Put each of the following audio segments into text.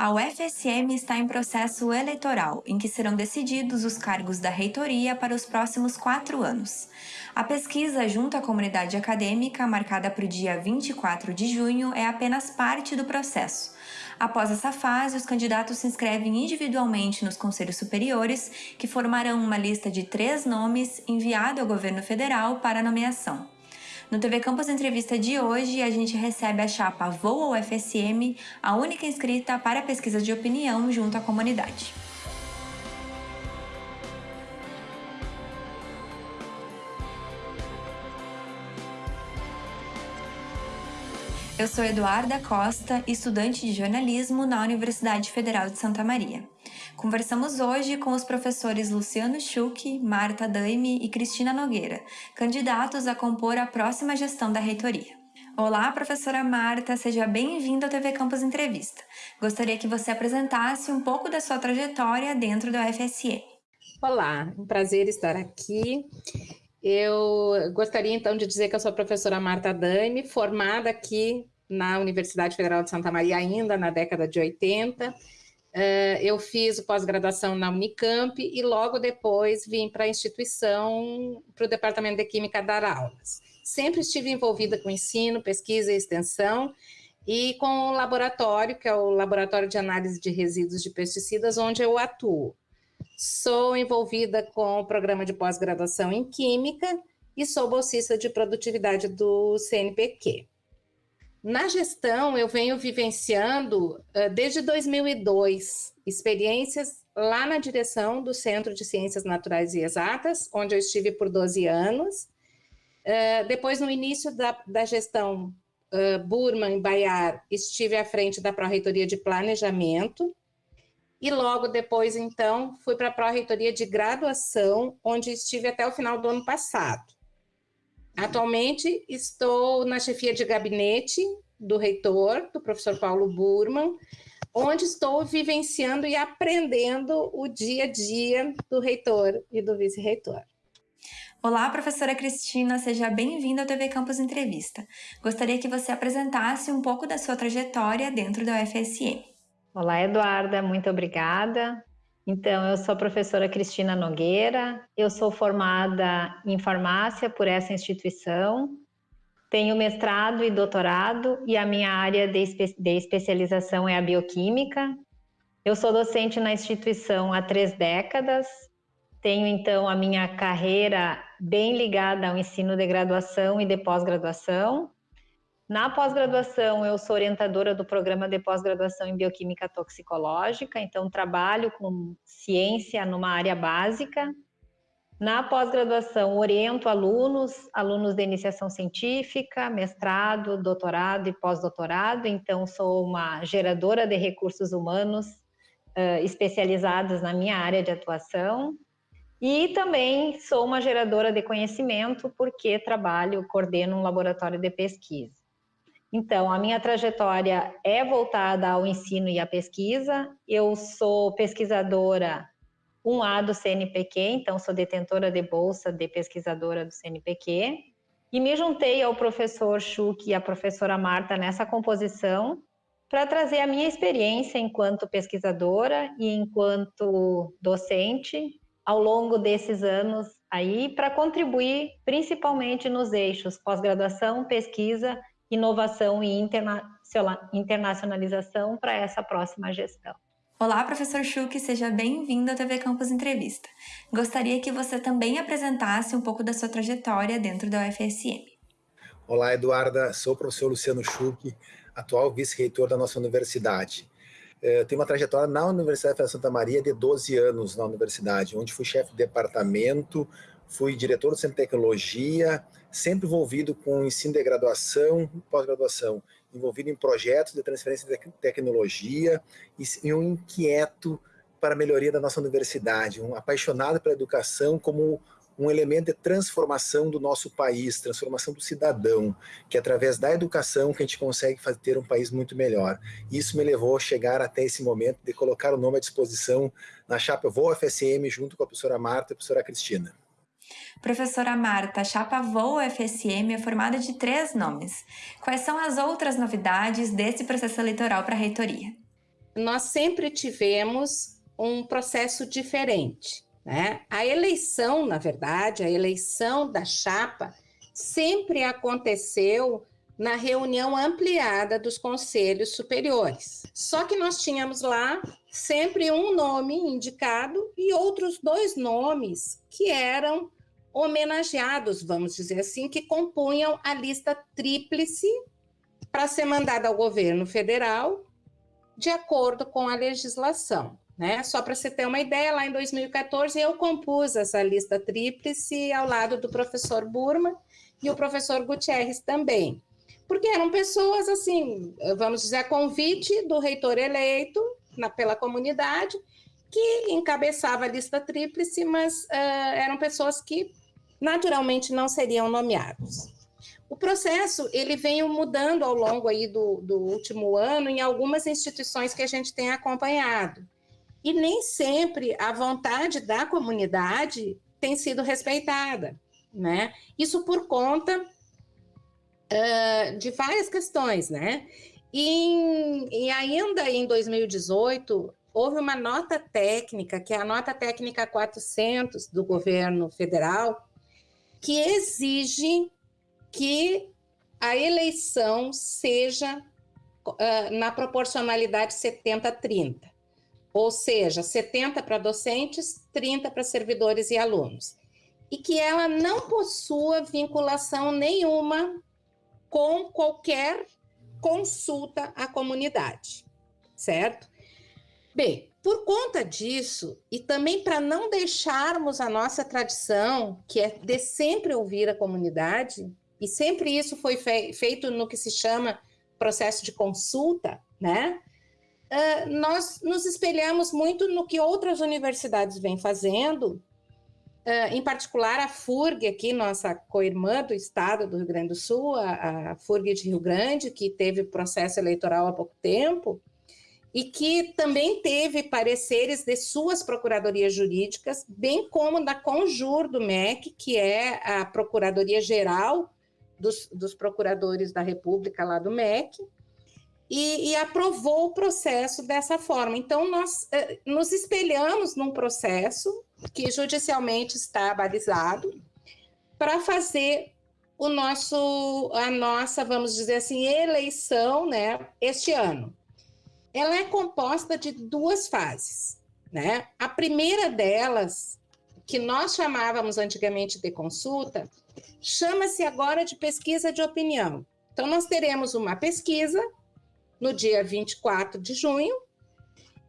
A UFSM está em processo eleitoral, em que serão decididos os cargos da reitoria para os próximos quatro anos. A pesquisa junto à comunidade acadêmica, marcada para o dia 24 de junho, é apenas parte do processo. Após essa fase, os candidatos se inscrevem individualmente nos conselhos superiores, que formarão uma lista de três nomes enviado ao governo federal para nomeação. No TV Campus Entrevista de hoje, a gente recebe a chapa Voa UFSM, a única inscrita para pesquisa de opinião junto à comunidade. Eu sou Eduarda Costa, estudante de jornalismo na Universidade Federal de Santa Maria. Conversamos hoje com os professores Luciano Schuch, Marta Daime e Cristina Nogueira, candidatos a compor a próxima gestão da reitoria. Olá, professora Marta, seja bem-vinda ao TV Campus Entrevista. Gostaria que você apresentasse um pouco da sua trajetória dentro da UFSM. Olá, um prazer estar aqui. Eu gostaria então de dizer que eu sou a professora Marta Daime, formada aqui na Universidade Federal de Santa Maria ainda na década de 80. Eh, eu fiz pós-graduação na Unicamp e logo depois vim para a instituição, para o Departamento de Química dar aulas. Sempre estive envolvida com ensino, pesquisa e extensão, e com o laboratório, que é o Laboratório de Análise de Resíduos de Pesticidas, onde eu atuo. Sou envolvida com o programa de pós-graduação em Química e sou bolsista de produtividade do CNPq. Na gestão, eu venho vivenciando uh, desde 2002 experiências lá na direção do Centro de Ciências Naturais e Exatas, onde eu estive por 12 anos. Uh, depois, no início da, da gestão uh, Burman Bayar, estive à frente da Pró-Reitoria de Planejamento, e logo depois, então, fui para a pró-reitoria de graduação, onde estive até o final do ano passado. Atualmente estou na chefia de gabinete do reitor, do professor Paulo Burman, onde estou vivenciando e aprendendo o dia a dia do reitor e do vice-reitor. Olá, professora Cristina, seja bem-vinda ao TV Campus Entrevista. Gostaria que você apresentasse um pouco da sua trajetória dentro da UFSM. Olá, Eduarda, muito obrigada. Então, eu sou a professora Cristina Nogueira, eu sou formada em farmácia por essa instituição, tenho mestrado e doutorado e a minha área de, espe de especialização é a bioquímica. Eu sou docente na instituição há três décadas, tenho então a minha carreira bem ligada ao ensino de graduação e de pós-graduação, na pós-graduação, eu sou orientadora do programa de pós-graduação em bioquímica toxicológica, então trabalho com ciência numa área básica. Na pós-graduação, oriento alunos, alunos de iniciação científica, mestrado, doutorado e pós-doutorado, então sou uma geradora de recursos humanos uh, especializados na minha área de atuação. E também sou uma geradora de conhecimento, porque trabalho, coordeno um laboratório de pesquisa. Então, a minha trajetória é voltada ao ensino e à pesquisa. Eu sou pesquisadora 1A do CNPq, então sou detentora de bolsa de pesquisadora do CNPq. E me juntei ao professor Schuch e à professora Marta nessa composição para trazer a minha experiência enquanto pesquisadora e enquanto docente ao longo desses anos aí para contribuir principalmente nos eixos pós-graduação, pesquisa inovação e internacionalização para essa próxima gestão. Olá, professor Schuch, seja bem-vindo à TV Campus Entrevista. Gostaria que você também apresentasse um pouco da sua trajetória dentro da UFSM. Olá, Eduarda, sou o professor Luciano Schuch, atual vice-reitor da nossa universidade. Eu tenho uma trajetória na Universidade de Santa Maria de 12 anos na universidade, onde fui chefe de departamento, fui diretor do Centro de Tecnologia, sempre envolvido com ensino de graduação, pós-graduação, envolvido em projetos de transferência de tecnologia e um inquieto para a melhoria da nossa universidade, um apaixonado pela educação como um elemento de transformação do nosso país, transformação do cidadão, que é através da educação que a gente consegue fazer, ter um país muito melhor. Isso me levou a chegar até esse momento de colocar o nome à disposição na chapa Vou FSM junto com a professora Marta e a professora Cristina. Professora Marta, a chapa Voa FSM é formada de três nomes. Quais são as outras novidades desse processo eleitoral para a reitoria? nós sempre tivemos um processo diferente. Né? A eleição, na verdade, a eleição da chapa sempre aconteceu na reunião ampliada dos conselhos superiores. Só que nós tínhamos lá sempre um nome indicado e outros dois nomes que eram homenageados, vamos dizer assim, que compunham a lista tríplice para ser mandada ao governo federal de acordo com a legislação. Né? Só para você ter uma ideia, lá em 2014 eu compus essa lista tríplice ao lado do professor Burma e o professor Gutierrez também. Porque eram pessoas, assim, vamos dizer, a convite do reitor eleito na, pela comunidade, que encabeçava a lista tríplice, mas uh, eram pessoas que naturalmente não seriam nomeados. O processo ele veio mudando ao longo aí do, do último ano em algumas instituições que a gente tem acompanhado. E nem sempre a vontade da comunidade tem sido respeitada, né? Isso por conta uh, de várias questões, né? E, e ainda em 2018 houve uma nota técnica, que é a nota técnica 400 do governo federal, que exige que a eleição seja uh, na proporcionalidade 70-30, ou seja, 70 para docentes, 30 para servidores e alunos, e que ela não possua vinculação nenhuma com qualquer consulta à comunidade, certo? Bem, por conta disso, e também para não deixarmos a nossa tradição, que é de sempre ouvir a comunidade, e sempre isso foi fe feito no que se chama processo de consulta, né? Uh, nós nos espelhamos muito no que outras universidades vêm fazendo, uh, em particular a FURG, aqui, nossa co-irmã do estado do Rio Grande do Sul, a, a FURG de Rio Grande, que teve processo eleitoral há pouco tempo, e que também teve pareceres de suas procuradorias jurídicas, bem como da Conjur do MEC, que é a Procuradoria Geral dos, dos procuradores da República lá do MEC, e, e, aprovou o processo dessa forma. Então, nós eh, nos espelhamos num processo que judicialmente está balizado para fazer o nosso, a nossa, vamos dizer assim, eleição, né, este ano. Ela é composta de duas fases, né? A primeira delas, que nós chamávamos antigamente de consulta, chama-se agora de pesquisa de opinião. Então, nós teremos uma pesquisa no dia 24 de junho,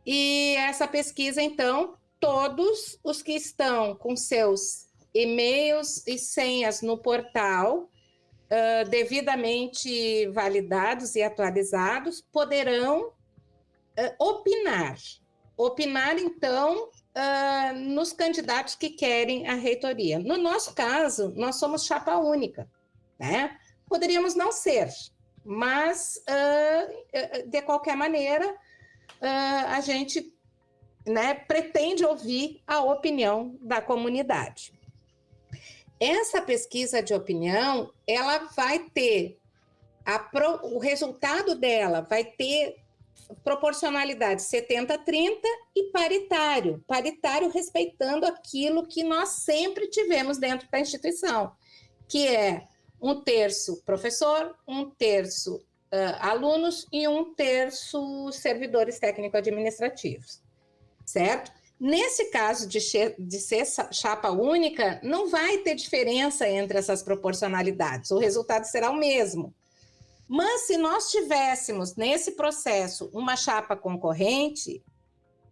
e essa pesquisa, então, todos os que estão com seus e-mails e senhas no portal uh, devidamente validados e atualizados poderão uh, opinar. Opinar, então, uh, nos candidatos que querem a reitoria. No nosso caso, nós somos chapa única, né? Poderíamos não ser, mas, uh, de qualquer maneira, uh, a gente né, pretende ouvir a opinião da comunidade. Essa pesquisa de opinião, ela vai ter, pro, o resultado dela vai ter proporcionalidade 70-30 e paritário. Paritário respeitando aquilo que nós sempre tivemos dentro da instituição, que é um terço professor, um terço uh, alunos e um terço servidores técnico-administrativos, certo? Nesse caso de, de ser chapa única, não vai ter diferença entre essas proporcionalidades, o resultado será o mesmo. Mas se nós tivéssemos nesse processo uma chapa concorrente,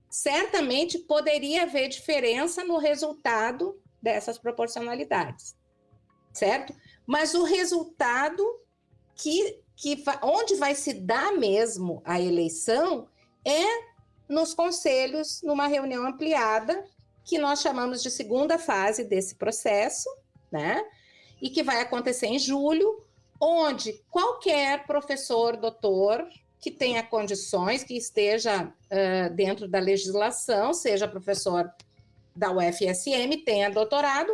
certamente poderia haver diferença no resultado dessas proporcionalidades, certo? Mas o resultado que, que onde vai se dar mesmo a eleição é nos conselhos, numa reunião ampliada, que nós chamamos de segunda fase desse processo, né? E que vai acontecer em julho, onde qualquer professor, doutor, que tenha condições, que esteja uh, dentro da legislação, seja professor da UFSM, tenha doutorado,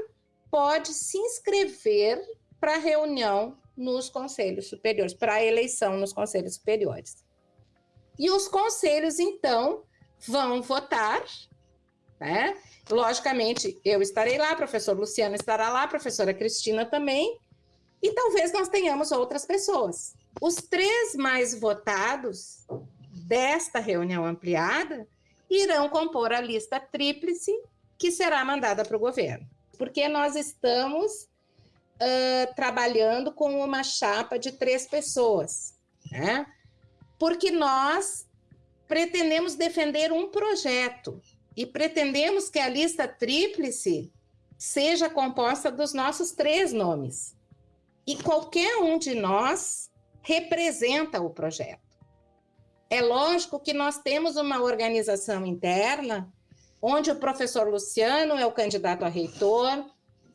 pode se inscrever para reunião nos conselhos superiores, para eleição nos conselhos superiores. e os conselhos, então, vão votar, né? Logicamente, eu estarei lá, professor Luciano estará lá, professora Cristina também, e talvez nós tenhamos outras pessoas. Os três mais votados desta reunião ampliada irão compor a lista tríplice que será mandada para o governo, porque nós estamos uh, trabalhando com uma chapa de três pessoas, né? Porque nós pretendemos defender um projeto e pretendemos que a lista tríplice seja composta dos nossos três nomes. E qualquer um de nós representa o projeto. É lógico que nós temos uma organização interna, onde o professor Luciano é o candidato a reitor,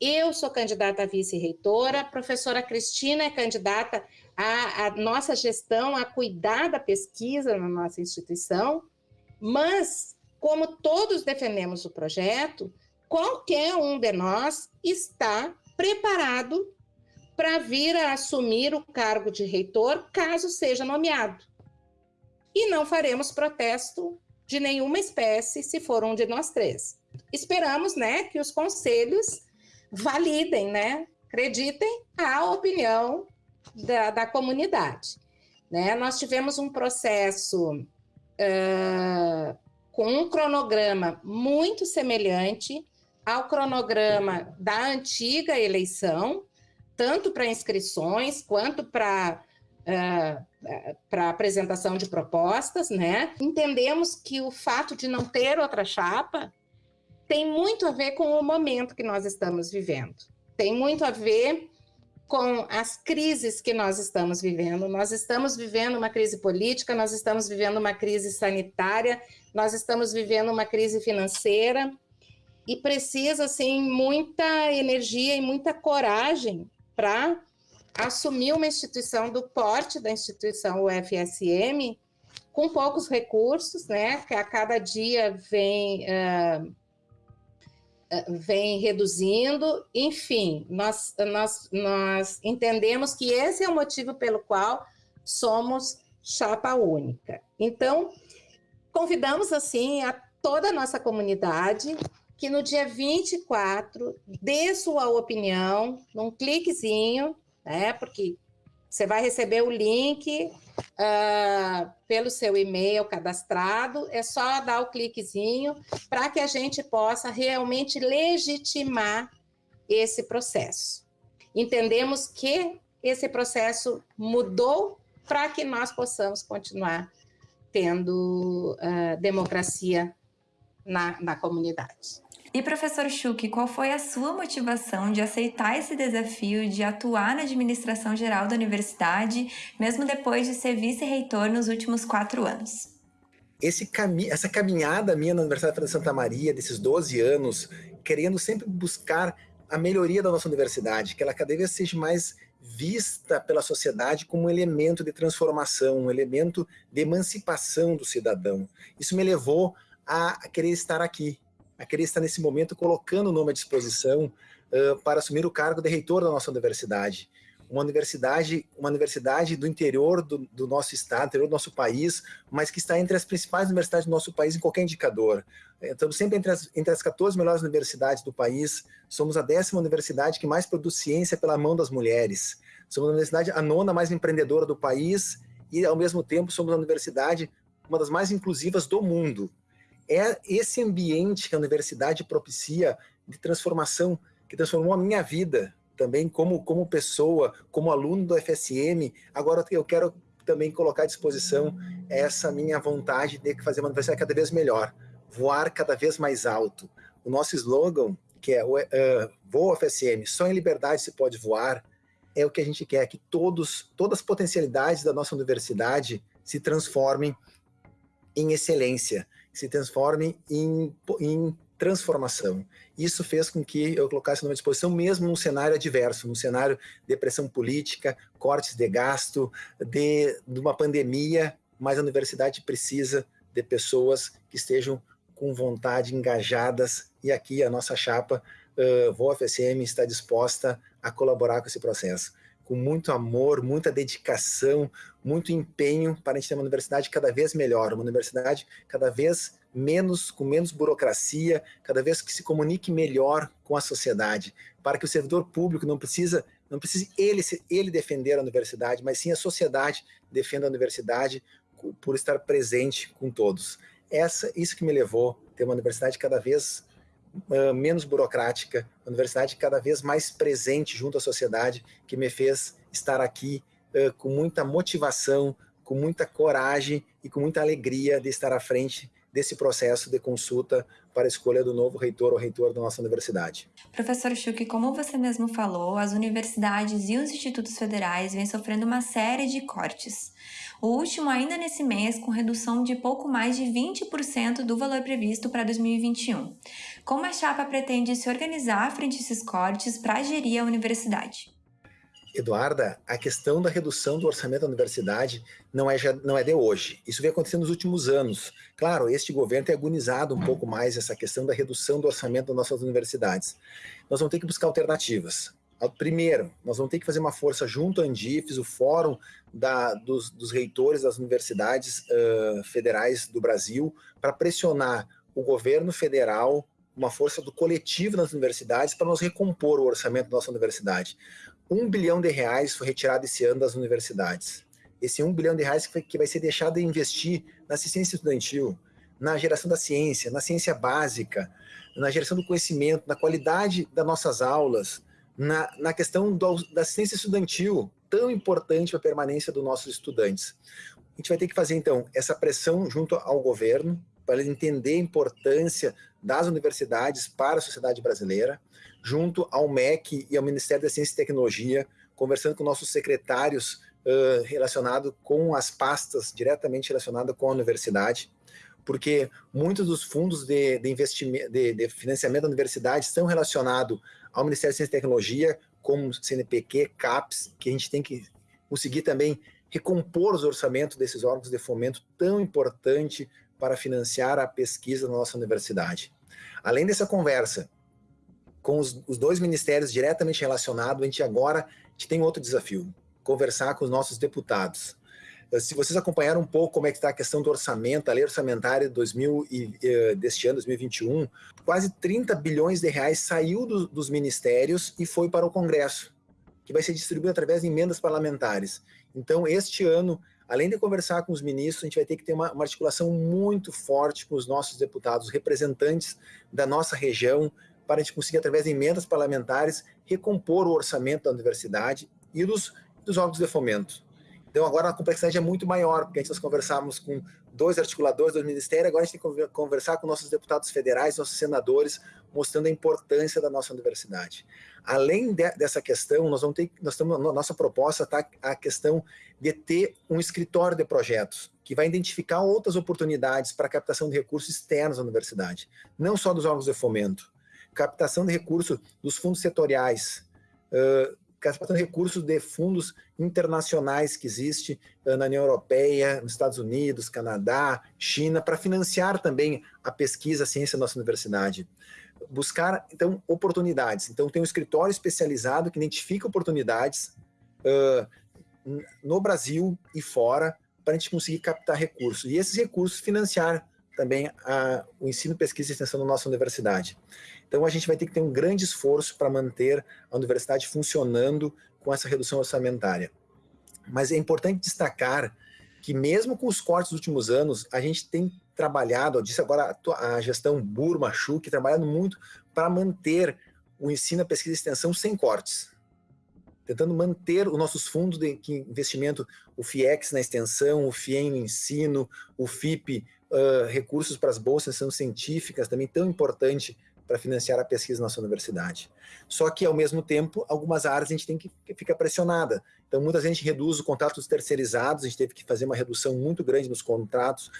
eu sou candidata a vice-reitora, a professora Cristina é candidata à, à nossa gestão, a cuidar da pesquisa na nossa instituição, mas, como todos defendemos o projeto, qualquer um de nós está preparado para vir a assumir o cargo de reitor, caso seja nomeado. E não faremos protesto de nenhuma espécie se for um de nós três. Esperamos, né, que os conselhos validem, né, acreditem a opinião da, da comunidade. Né? Nós tivemos um processo uh, com um cronograma muito semelhante ao cronograma da antiga eleição, tanto para inscrições quanto para uh, para apresentação de propostas, né? Entendemos que o fato de não ter outra chapa tem muito a ver com o momento que nós estamos vivendo. Tem muito a ver com as crises que nós estamos vivendo. Nós estamos vivendo uma crise política, nós estamos vivendo uma crise sanitária, nós estamos vivendo uma crise financeira e precisa assim muita energia e muita coragem para assumir uma instituição do porte da instituição UFSM com poucos recursos, né, que a cada dia vem uh, vem reduzindo, enfim, nós, nós, nós entendemos que esse é o motivo pelo qual somos chapa única. Então, convidamos assim a toda a nossa comunidade que no dia 24 dê sua opinião num cliquezinho, né? Porque você vai receber o link uh, pelo seu e-mail cadastrado, é só dar o cliquezinho para que a gente possa realmente legitimar esse processo. Entendemos que esse processo mudou para que nós possamos continuar tendo uh, democracia na, na comunidade. E professor Schuch, qual foi a sua motivação de aceitar esse desafio de atuar na administração geral da universidade, mesmo depois de ser vice-reitor nos últimos quatro anos? Cami essa caminhada minha na Universidade de Santa Maria, desses 12 anos, querendo sempre buscar a melhoria da nossa universidade, que ela cada vez seja mais vista pela sociedade como um elemento de transformação, um elemento de emancipação do cidadão. Isso me levou a querer estar aqui, a querer estar nesse momento colocando o nome à disposição uh, para assumir o cargo de reitor da nossa universidade. Uma universidade, uma universidade do interior do, do nosso estado, interior do nosso país, mas que está entre as principais universidades do nosso país em qualquer indicador. Estamos sempre entre as, entre as 14 melhores universidades do país, somos a décima universidade que mais produz ciência pela mão das mulheres. Somos a universidade a nona mais empreendedora do país e, ao mesmo tempo, somos a universidade uma das mais inclusivas do mundo é esse ambiente que a universidade propicia de transformação, que transformou a minha vida também como, como pessoa, como aluno do FSM. Agora eu quero também colocar à disposição essa minha vontade de fazer uma universidade cada vez melhor, voar cada vez mais alto. O nosso slogan, que é uh, Voa FSM, só em liberdade se pode voar, é o que a gente quer, que todos, todas as potencialidades da nossa universidade se transformem em excelência, se transforme em, em transformação. Isso fez com que eu colocasse numa disposição mesmo num cenário adverso, num cenário de pressão política, cortes de gasto, de, de uma pandemia, mas a universidade precisa de pessoas que estejam com vontade, engajadas, e aqui a nossa chapa, uh, VOFSM, está disposta a colaborar com esse processo. Com muito amor, muita dedicação, muito empenho para a gente ter uma universidade cada vez melhor, uma universidade cada vez menos, com menos burocracia, cada vez que se comunique melhor com a sociedade, para que o servidor público não precisa não precise ele, ele defender a universidade, mas sim a sociedade defenda a universidade por estar presente com todos. Essa, isso que me levou a ter uma universidade cada vez menos burocrática, uma universidade cada vez mais presente junto à sociedade, que me fez estar aqui uh, com muita motivação, com muita coragem e com muita alegria de estar à frente desse processo de consulta para a escolha do novo reitor ou reitor da nossa universidade. Professor Schuch, como você mesmo falou, as universidades e os institutos federais vêm sofrendo uma série de cortes. O último ainda nesse mês, com redução de pouco mais de 20% do valor previsto para 2021. Como a chapa pretende se organizar frente a esses cortes para gerir a universidade? Eduarda, a questão da redução do orçamento da universidade não é, já, não é de hoje. Isso vem acontecendo nos últimos anos. Claro, este governo tem agonizado um pouco mais essa questão da redução do orçamento das nossas universidades. Nós vamos ter que buscar alternativas. Primeiro, nós vamos ter que fazer uma força junto à Andifes, o fórum da, dos, dos, reitores das universidades uh, federais do Brasil, para pressionar o governo federal, uma força do coletivo nas universidades, para nos recompor o orçamento da nossa universidade. Um bilhão de reais foi retirado esse ano das universidades. Esse um bilhão de reais que, vai ser deixado de investir na assistência estudantil, na geração da ciência, na ciência básica, na geração do conhecimento, na qualidade das nossas aulas, na, na questão do, da assistência estudantil, tão importante para a permanência dos nossos estudantes. A gente vai ter que fazer, então, essa pressão junto ao governo, para entender a importância das universidades para a sociedade brasileira, junto ao MEC e ao Ministério da Ciência e Tecnologia, conversando com nossos secretários uh, relacionados com as pastas diretamente relacionadas com a universidade, porque muitos dos fundos de, de, investimento, de, de financiamento da universidade estão relacionados ao Ministério da Ciência e Tecnologia, como CNPq, CAPES, que a gente tem que conseguir também recompor os orçamentos desses órgãos de fomento tão importante para financiar a pesquisa na nossa universidade. Além dessa conversa com os, os dois ministérios diretamente relacionados, a gente agora a gente tem outro desafio, conversar com os nossos deputados. Eh, se vocês acompanharam um pouco como é que está a questão do orçamento, a lei orçamentária 2000 e, uh, deste ano, 2021, quase 30 bilhões de reais saiu do, dos ministérios e foi para o Congresso, que vai ser distribuído através de emendas parlamentares. Então, este ano, além de conversar com os ministros, a gente vai ter que ter uma, uma articulação muito forte com os nossos deputados, representantes da nossa região, para a gente conseguir, através de emendas parlamentares, recompor o orçamento da universidade e dos, dos órgãos de fomento. Então agora a complexidade é muito maior, porque antes nós conversávamos com dois articuladores do Ministério, agora a gente tem que conversar com nossos deputados federais, nossos senadores, mostrando a importância da nossa universidade. Além de, dessa questão, nós vamos ter, nós estamos, nossa proposta está a questão de ter um escritório de projetos, que vai identificar outras oportunidades para captação de recursos externos à universidade, não só dos órgãos de fomento, captação de recursos dos fundos setoriais, uh, captação de recursos de fundos internacionais que existe na União Europeia, nos Estados Unidos, Canadá, China, para financiar também a pesquisa, a ciência da nossa universidade. Buscar, então, oportunidades. Então, tem um escritório especializado que identifica oportunidades uh, no Brasil e fora para a gente conseguir captar recursos. E esses recursos financiar também a, o ensino, pesquisa e extensão da nossa universidade. Então a gente vai ter que ter um grande esforço para manter a universidade funcionando com essa redução orçamentária. Mas é importante destacar que mesmo com os cortes dos últimos anos, a gente tem trabalhado, eu disse agora a gestão Burma, Chuk, trabalhando muito para manter o ensino, a pesquisa e extensão sem cortes. Tentando manter os nossos fundos de investimento, o FIEX na extensão, o FIEM no ensino, o FIP, uh, recursos para as bolsas de extensão científicas, também tão importante para financiar a pesquisa na nossa universidade. Só que, ao mesmo tempo, algumas áreas a gente tem que ficar pressionada. Então, muita gente reduz o contrato dos terceirizados, a gente teve que fazer uma redução muito grande nos contratos,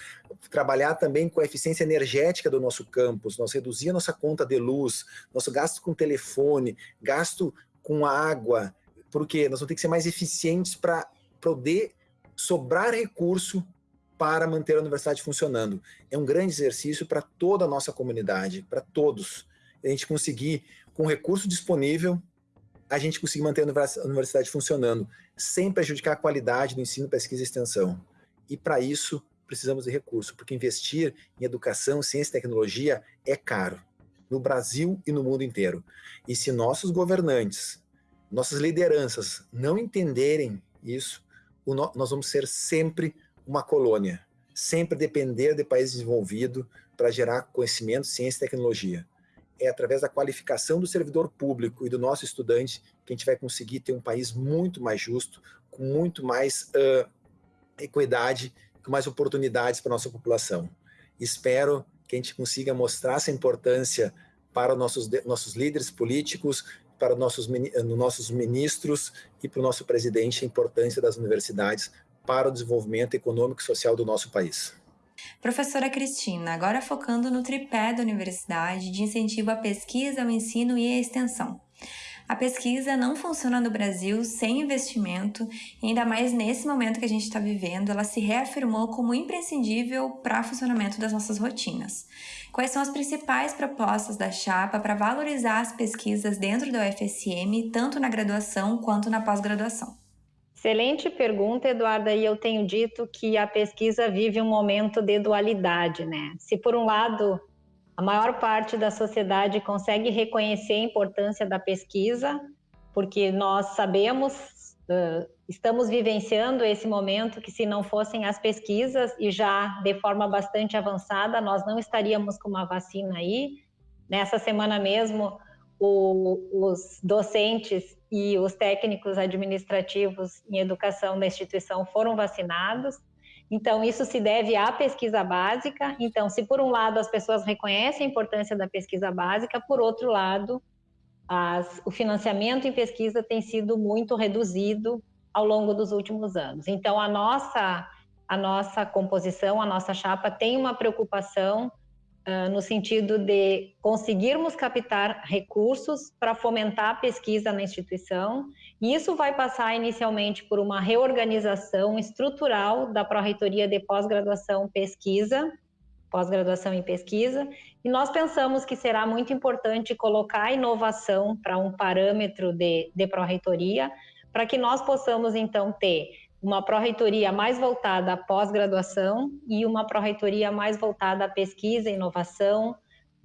trabalhar também com a eficiência energética do nosso campus, nós reduzir a nossa conta de luz, nosso gasto com telefone, gasto com água, porque nós vamos ter que ser mais eficientes para poder sobrar recurso para manter a universidade funcionando. É um grande exercício para toda a nossa comunidade, para todos. A gente conseguir, com recurso disponível, a gente conseguir manter a universidade funcionando, sem prejudicar a qualidade do ensino, pesquisa e extensão. E para isso, precisamos de recurso, porque investir em educação, ciência e tecnologia é caro, no Brasil e no mundo inteiro. E se nossos governantes, nossas lideranças não entenderem isso, nós vamos ser sempre uma colônia, sempre depender de país desenvolvido para gerar conhecimento, ciência e tecnologia é através da qualificação do servidor público e do nosso estudante que a gente vai conseguir ter um país muito mais justo, com muito mais uh, equidade, com mais oportunidades para a nossa população. Espero que a gente consiga mostrar essa importância para os nossos, nossos líderes políticos, para os nossos, nossos ministros e para o nosso presidente, a importância das universidades para o desenvolvimento econômico e social do nosso país. Professora Cristina, agora focando no tripé da universidade de incentivo à pesquisa, ao ensino e à extensão. A pesquisa não funciona no Brasil sem investimento, e ainda mais nesse momento que a gente está vivendo, ela se reafirmou como imprescindível para o funcionamento das nossas rotinas. Quais são as principais propostas da chapa para valorizar as pesquisas dentro da UFSM, tanto na graduação quanto na pós-graduação? Excelente pergunta, Eduarda, e eu tenho dito que a pesquisa vive um momento de dualidade, né? Se por um lado a maior parte da sociedade consegue reconhecer a importância da pesquisa, porque nós sabemos, estamos vivenciando esse momento que se não fossem as pesquisas e já de forma bastante avançada, nós não estaríamos com uma vacina aí. Nessa semana mesmo, o, os docentes e os técnicos administrativos em educação da instituição foram vacinados. Então, isso se deve à pesquisa básica. Então, se por um lado as pessoas reconhecem a importância da pesquisa básica, por outro lado, as, o financiamento em pesquisa tem sido muito reduzido ao longo dos últimos anos. Então, a nossa, a nossa composição, a nossa chapa tem uma preocupação uh, no sentido de conseguirmos captar recursos para fomentar a pesquisa na instituição, e isso vai passar inicialmente por uma reorganização estrutural da Pró-Reitoria de Pós-Graduação Pesquisa, pós-graduação em pesquisa, e nós pensamos que será muito importante colocar a inovação para um parâmetro de, de pró-reitoria, para que nós possamos, então, ter uma pró-reitoria mais voltada à pós-graduação e uma pró-reitoria mais voltada à pesquisa, inovação,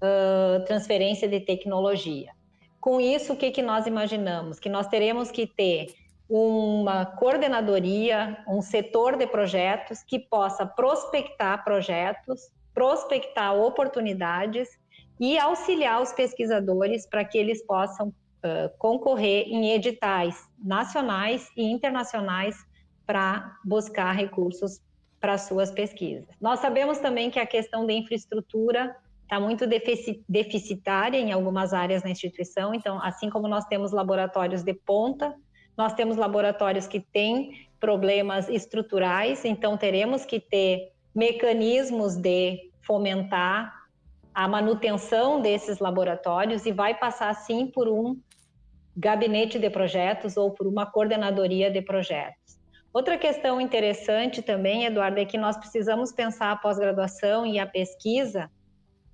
uh, transferência de tecnologia. Com isso, o que, que nós imaginamos? Que nós teremos que ter uma coordenadoria, um setor de projetos que possa prospectar projetos, prospectar oportunidades e auxiliar os pesquisadores para que eles possam uh, concorrer em editais nacionais e internacionais para buscar recursos para suas pesquisas. Nós sabemos também que a questão da infraestrutura está muito deficitária em algumas áreas na instituição, então, assim como nós temos laboratórios de ponta, nós temos laboratórios que têm problemas estruturais, então teremos que ter mecanismos de fomentar a manutenção desses laboratórios e vai passar sim por um gabinete de projetos ou por uma coordenadoria de projetos. Outra questão interessante também, Eduardo, é que nós precisamos pensar a pós-graduação e a pesquisa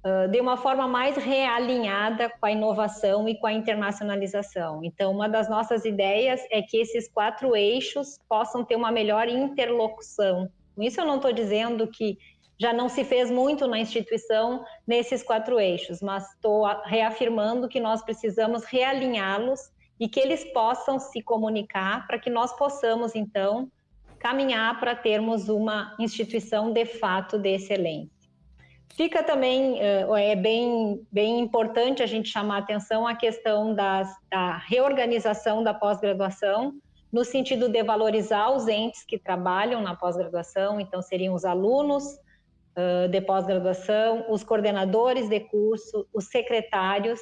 uh, de uma forma mais realinhada com a inovação e com a internacionalização. Então, uma das nossas ideias é que esses quatro eixos possam ter uma melhor interlocução. Com isso, eu não estou dizendo que já não se fez muito na instituição nesses quatro eixos, mas estou reafirmando que nós precisamos realinhá-los e que eles possam se comunicar para que nós possamos, então, caminhar para termos uma instituição de fato de excelência. Fica também, eh, é bem, bem importante a gente chamar a atenção a questão das, da reorganização da pós-graduação, no sentido de valorizar os entes que trabalham na pós-graduação, então seriam os alunos uh, de pós-graduação, os coordenadores de curso, os secretários,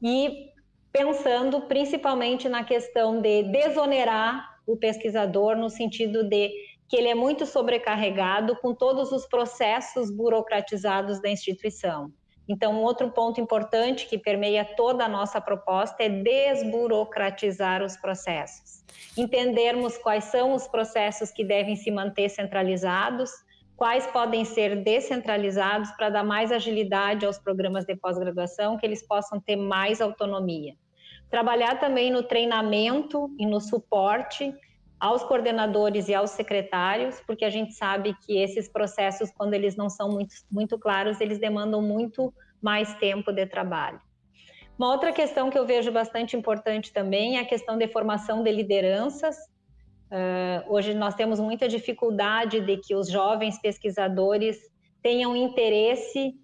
e pensando principalmente na questão de desonerar o pesquisador, no sentido de que ele é muito sobrecarregado com todos os processos burocratizados da instituição. Então, um outro ponto importante que permeia toda a nossa proposta é desburocratizar os processos. Entendermos quais são os processos que devem se manter centralizados, quais podem ser descentralizados para dar mais agilidade aos programas de pós-graduação, que eles possam ter mais autonomia. Trabalhar também no treinamento e no suporte aos coordenadores e aos secretários, porque a gente sabe que esses processos, quando eles não são muito, muito claros, eles demandam muito mais tempo de trabalho. Uma outra questão que eu vejo bastante importante também é a questão de formação de lideranças. Uh, hoje nós temos muita dificuldade de que os jovens pesquisadores tenham interesse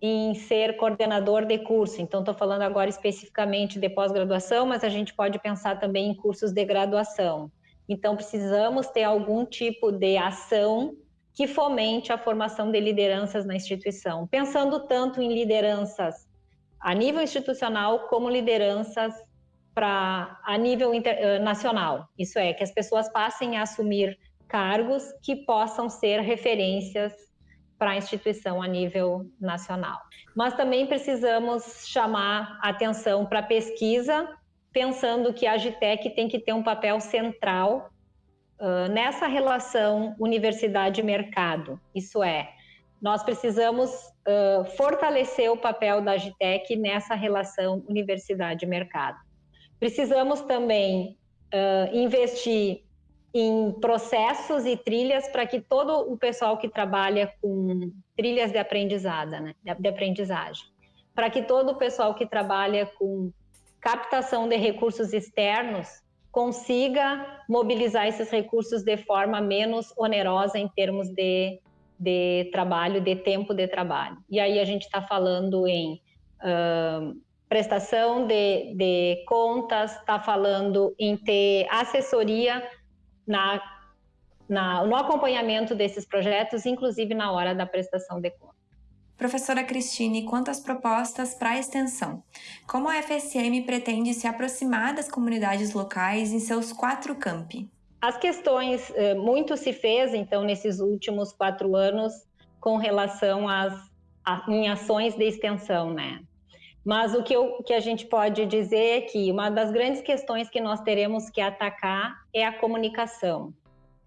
em ser coordenador de curso. Então, estou falando agora especificamente de pós-graduação, mas a gente pode pensar também em cursos de graduação. Então, precisamos ter algum tipo de ação que fomente a formação de lideranças na instituição, pensando tanto em lideranças a nível institucional como lideranças para a nível inter, nacional. Isso é, que as pessoas passem a assumir cargos que possam ser referências para a instituição a nível nacional. Mas também precisamos chamar atenção para a pesquisa pensando que a Agitec tem que ter um papel central uh, nessa relação universidade-mercado. Isso é, nós precisamos uh, fortalecer o papel da Agitec nessa relação universidade-mercado. Precisamos também uh, investir em processos e trilhas para que todo o pessoal que trabalha com trilhas de aprendizada, né, de aprendizagem, para que todo o pessoal que trabalha com captação de recursos externos consiga mobilizar esses recursos de forma menos onerosa em termos de, de trabalho, de tempo de trabalho. E aí a gente está falando em uh, prestação de, de contas, está falando em ter assessoria na, na, no acompanhamento desses projetos, inclusive na hora da prestação de contas. Professora Cristine, quanto às propostas para a extensão, como a FSM pretende se aproximar das comunidades locais em seus quatro campi? As questões, eh, muito se fez, então, nesses últimos quatro anos, com relação às a, em ações de extensão, né? Mas o que, eu, que a gente pode dizer é que uma das grandes questões que nós teremos que atacar é a comunicação.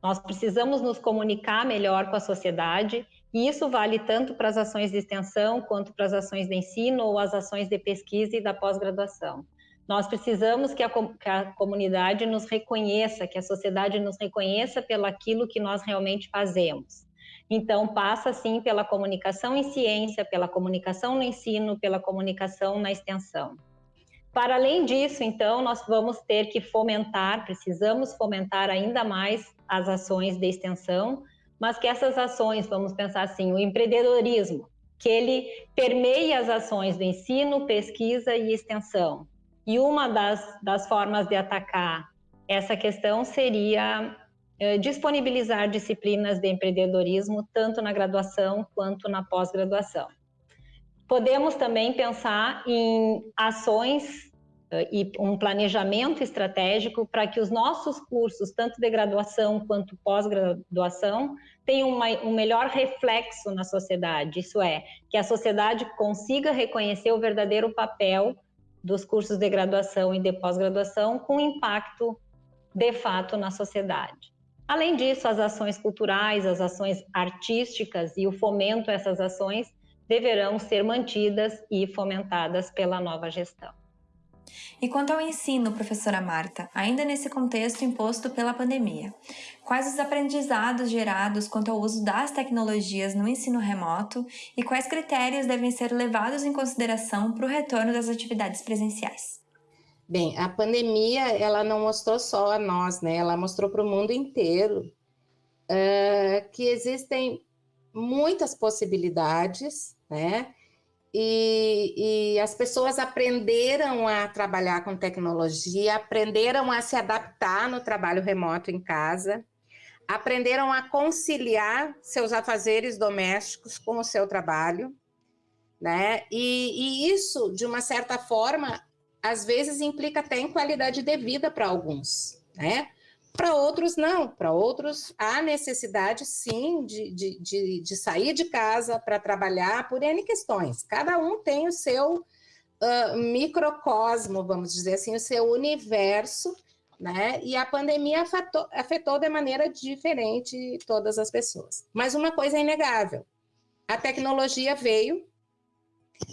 Nós precisamos nos comunicar melhor com a sociedade e isso vale tanto para as ações de extensão quanto para as ações de ensino ou as ações de pesquisa e da pós-graduação. Nós precisamos que a, que a, comunidade nos reconheça, que a sociedade nos reconheça pelo aquilo que nós realmente fazemos. Então, passa sim pela comunicação em ciência, pela comunicação no ensino, pela comunicação na extensão. Para além disso, então, nós vamos ter que fomentar, precisamos fomentar ainda mais as ações de extensão, mas que essas ações, vamos pensar assim, o empreendedorismo, que ele permeia as ações do ensino, pesquisa e extensão. E uma das, das formas de atacar essa questão seria disponibilizar disciplinas de empreendedorismo tanto na graduação quanto na pós-graduação. Podemos também pensar em ações e um planejamento estratégico para que os nossos cursos, tanto de graduação quanto pós-graduação, tenham uma, um melhor reflexo na sociedade. Isso é, que a sociedade consiga reconhecer o verdadeiro papel dos cursos de graduação e de pós-graduação com impacto de fato na sociedade. Além disso, as ações culturais, as ações artísticas e o fomento a essas ações deverão ser mantidas e fomentadas pela nova gestão. E quanto ao ensino, professora Marta, ainda nesse contexto imposto pela pandemia, quais os aprendizados gerados quanto ao uso das tecnologias no ensino remoto e quais critérios devem ser levados em consideração para o retorno das atividades presenciais? Bem, a pandemia ela não mostrou só a nós, né? Ela mostrou para o mundo inteiro uh, que existem muitas possibilidades, né? E, e, as pessoas aprenderam a trabalhar com tecnologia, aprenderam a se adaptar no trabalho remoto em casa, aprenderam a conciliar seus afazeres domésticos com o seu trabalho, né? E, e isso, de uma certa forma, às vezes implica até em qualidade de vida para alguns, né? Para outros, não. Para outros, há necessidade, sim, de, de, de, de sair de casa para trabalhar por N questões. Cada um tem o seu uh, microcosmo, vamos dizer assim, o seu universo, né? E a pandemia afetou, afetou de maneira diferente todas as pessoas. Mas uma coisa é inegável: a tecnologia veio,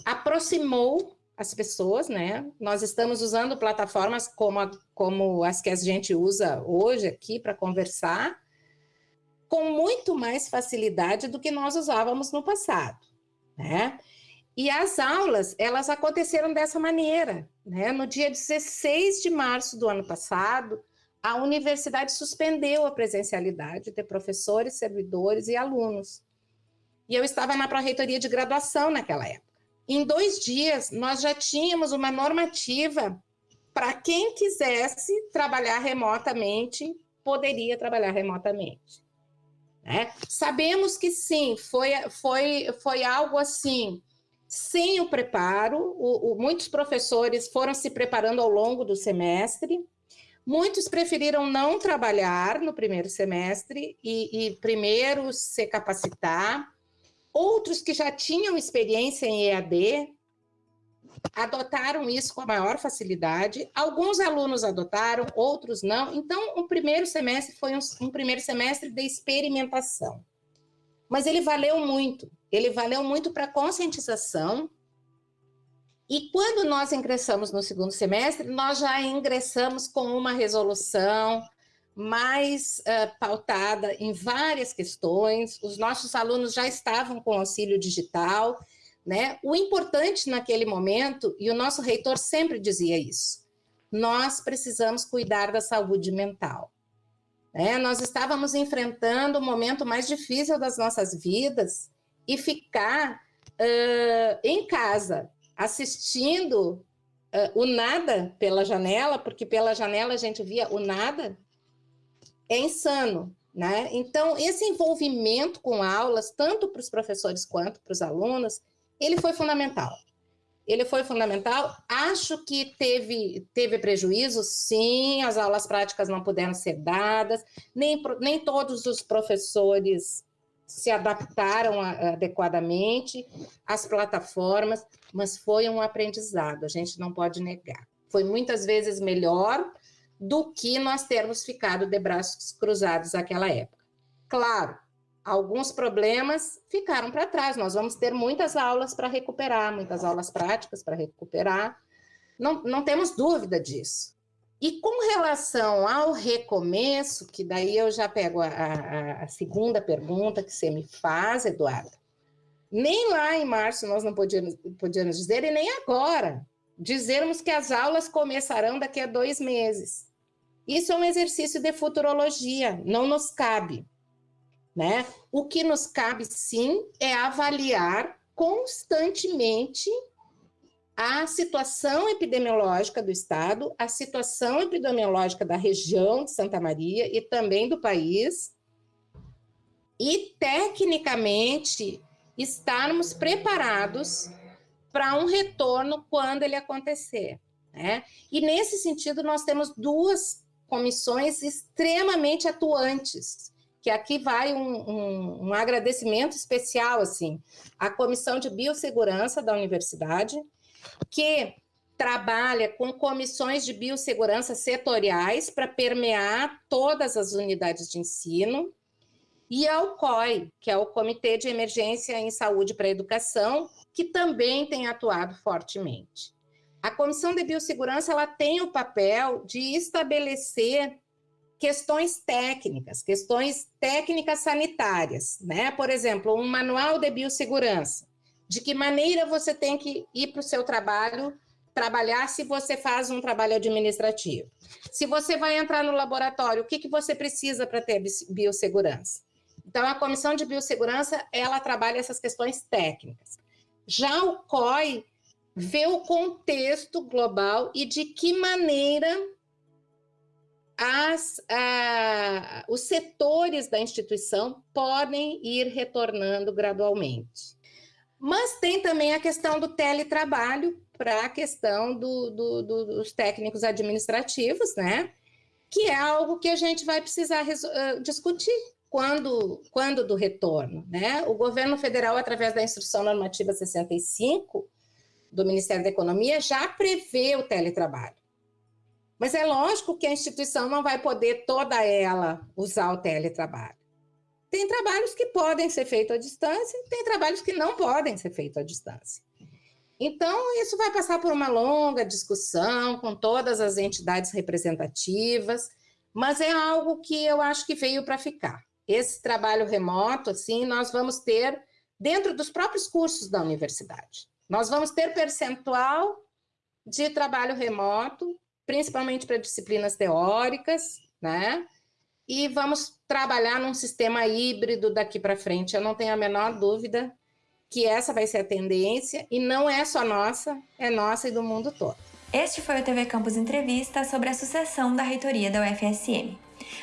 aproximou as pessoas, né? Nós estamos usando plataformas como, a, como as que a gente usa hoje aqui para conversar, com muito mais facilidade do que nós usávamos no passado, né? E as aulas, elas aconteceram dessa maneira, né? No dia 16 de março do ano passado, a universidade suspendeu a presencialidade de professores, servidores e alunos. E eu estava na pró-reitoria de graduação naquela época. Em dois dias, nós já tínhamos uma normativa para quem quisesse trabalhar remotamente, poderia trabalhar remotamente. Né? Sabemos que sim, foi, foi, foi algo assim, sem o preparo, o, o, muitos professores foram se preparando ao longo do semestre, muitos preferiram não trabalhar no primeiro semestre e, e primeiro se capacitar, Outros que já tinham experiência em EAD adotaram isso com a maior facilidade. Alguns alunos adotaram, outros não. Então, o primeiro semestre foi um, um primeiro semestre de experimentação. Mas ele valeu muito. Ele valeu muito para conscientização. E quando nós ingressamos no segundo semestre, nós já ingressamos com uma resolução, mais uh, pautada em várias questões, os nossos alunos já estavam com auxílio digital, né? O importante naquele momento, e o nosso reitor sempre dizia isso, nós precisamos cuidar da saúde mental. Né? Nós estávamos enfrentando o momento mais difícil das nossas vidas e ficar uh, em casa, assistindo uh, o nada pela janela, porque pela janela a gente via o nada, é insano, né? Então, esse envolvimento com aulas, tanto para os professores quanto para os alunos, ele foi fundamental. Ele foi fundamental. Acho que teve, teve prejuízo, sim, as aulas práticas não puderam ser dadas, nem, nem todos os professores se adaptaram adequadamente às plataformas, mas foi um aprendizado, a gente não pode negar. Foi muitas vezes melhor do que nós termos ficado de braços cruzados naquela época. Claro, alguns problemas ficaram para trás, nós vamos ter muitas aulas para recuperar, muitas aulas práticas para recuperar, não, não temos dúvida disso. E com relação ao recomeço, que daí eu já pego a, a, a segunda pergunta que você me faz, Eduardo, nem lá em março nós não podíamos, podíamos dizer, e nem agora, dizermos que as aulas começarão daqui a dois meses. Isso é um exercício de futurologia, não nos cabe. Né? O que nos cabe, sim, é avaliar constantemente a situação epidemiológica do Estado, a situação epidemiológica da região de Santa Maria e também do país, e tecnicamente estarmos preparados para um retorno quando ele acontecer. Né? E nesse sentido, nós temos duas comissões extremamente atuantes, que aqui vai um, um, um agradecimento especial, assim, à Comissão de Biossegurança da Universidade, que trabalha com comissões de biossegurança setoriais para permear todas as unidades de ensino, e ao COI, que é o Comitê de Emergência em Saúde para a Educação, que também tem atuado fortemente. A Comissão de Biossegurança ela tem o papel de estabelecer questões técnicas, questões técnicas sanitárias, né? Por exemplo, um manual de biossegurança. De que maneira você tem que ir para o seu trabalho, trabalhar se você faz um trabalho administrativo. Se você vai entrar no laboratório, o que, que você precisa para ter biossegurança? Então, a Comissão de Biossegurança, ela trabalha essas questões técnicas. Já o COI, ver o contexto global e de que maneira as, os setores da instituição podem ir retornando gradualmente. Mas tem também a questão do teletrabalho para a questão do, do, do, dos técnicos administrativos, né? Que é algo que a gente vai precisar discutir quando, quando do retorno, né? O governo federal, através da Instrução Normativa 65, do Ministério da Economia já prevê o teletrabalho. Mas é lógico que a instituição não vai poder toda ela usar o teletrabalho. Tem trabalhos que podem ser feitos à distância, tem trabalhos que não podem ser feitos à distância. Então, isso vai passar por uma longa discussão com todas as entidades representativas, mas é algo que eu acho que veio para ficar. Esse trabalho remoto, assim, nós vamos ter dentro dos próprios cursos da universidade. Nós vamos ter percentual de trabalho remoto, principalmente para disciplinas teóricas, né? E vamos trabalhar num sistema híbrido daqui para frente. Eu não tenho a menor dúvida que essa vai ser a tendência e não é só nossa, é nossa e do mundo todo. Este foi o TV Campus Entrevista sobre a sucessão da reitoria da UFSM.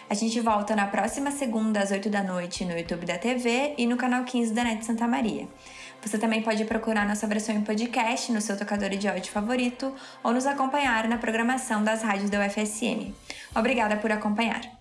A gente volta na próxima segunda às 8 da noite no YouTube da TV e no canal 15 da NET Santa Maria. Você também pode procurar nossa versão em podcast no seu tocador de áudio favorito ou nos acompanhar na programação das rádios da UFSM. Obrigada por acompanhar.